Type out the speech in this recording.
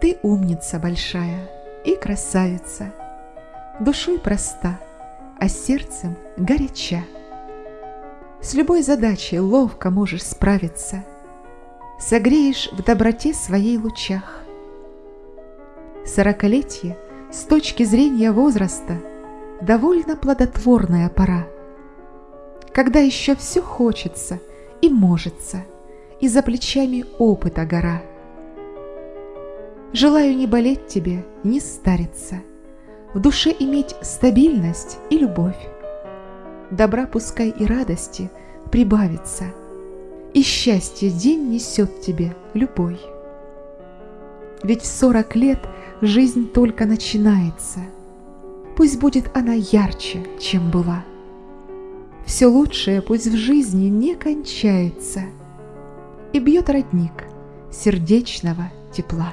Ты умница большая и красавица, Душой проста, а сердцем горяча. С любой задачей ловко можешь справиться, Согреешь в доброте своей лучах. Сорокалетие с точки зрения возраста Довольно плодотворная пора, Когда еще все хочется и можется, И за плечами опыта гора. Желаю не болеть тебе, не стариться, В душе иметь стабильность и любовь. Добра пускай и радости прибавится, И счастье день несет тебе любой. Ведь в сорок лет жизнь только начинается. Пусть будет она ярче, чем была. Все лучшее пусть в жизни не кончается, И бьет родник сердечного тепла.